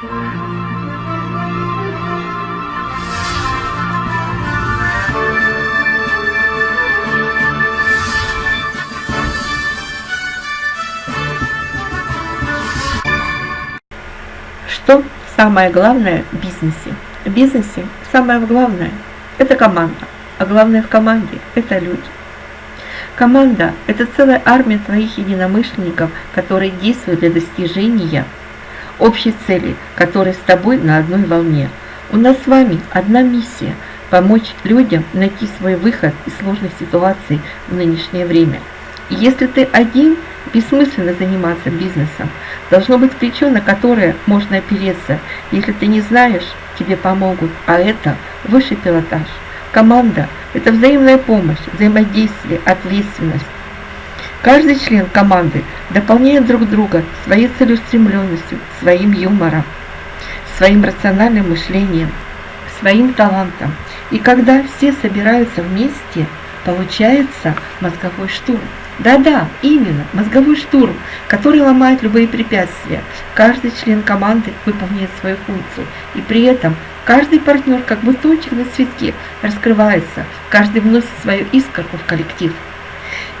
Что самое главное в бизнесе? В бизнесе самое главное – это команда, а главное в команде – это люди. Команда – это целая армия твоих единомышленников, которые действуют для достижения общей цели, которые с тобой на одной волне. У нас с вами одна миссия – помочь людям найти свой выход из сложных ситуаций в нынешнее время. Если ты один, бессмысленно заниматься бизнесом. Должно быть плечо, на которое можно опереться. Если ты не знаешь, тебе помогут, а это высший пилотаж. Команда – это взаимная помощь, взаимодействие, ответственность. Каждый член команды дополняет друг друга своей целеустремленностью, своим юмором, своим рациональным мышлением, своим талантом. И когда все собираются вместе, получается мозговой штурм. Да-да, именно, мозговой штурм, который ломает любые препятствия. Каждый член команды выполняет свою функцию, и при этом каждый партнер, как бутончик на цветке, раскрывается, каждый вносит свою искорку в коллектив.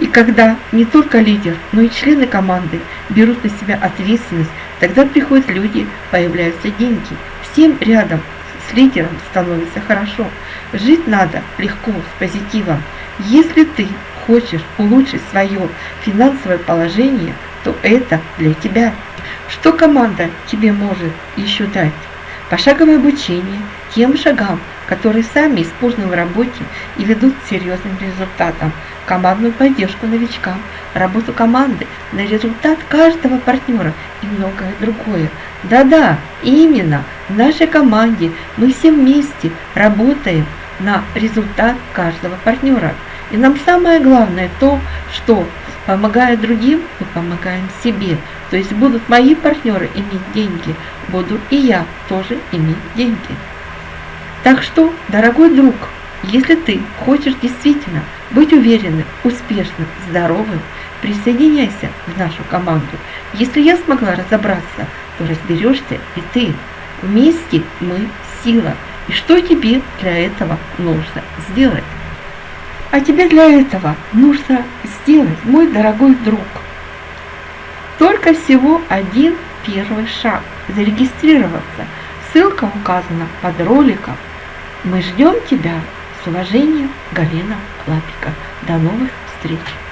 И когда не только лидер, но и члены команды берут на себя ответственность, тогда приходят люди, появляются деньги. Всем рядом с лидером становится хорошо. Жить надо легко, с позитивом. Если ты хочешь улучшить свое финансовое положение, то это для тебя. Что команда тебе может еще дать? Пошаговое обучение тем шагам, которые сами используют в работе и ведут к серьезным результатам, командную поддержку новичкам, работу команды на результат каждого партнера и многое другое. Да-да, именно в нашей команде мы все вместе работаем на результат каждого партнера. И нам самое главное то, что помогая другим, мы помогаем себе. То есть будут мои партнеры иметь деньги, буду и я тоже иметь деньги. Так что, дорогой друг, если ты хочешь действительно быть уверенным, успешным, здоровым, присоединяйся в нашу команду. Если я смогла разобраться, то разберешься и ты. Вместе мы сила. И что тебе для этого нужно сделать? А тебе для этого нужно сделать, мой дорогой друг, только всего один первый шаг – зарегистрироваться. Ссылка указана под роликом. Мы ждем тебя с уважением, Галина Лапика. До новых встреч!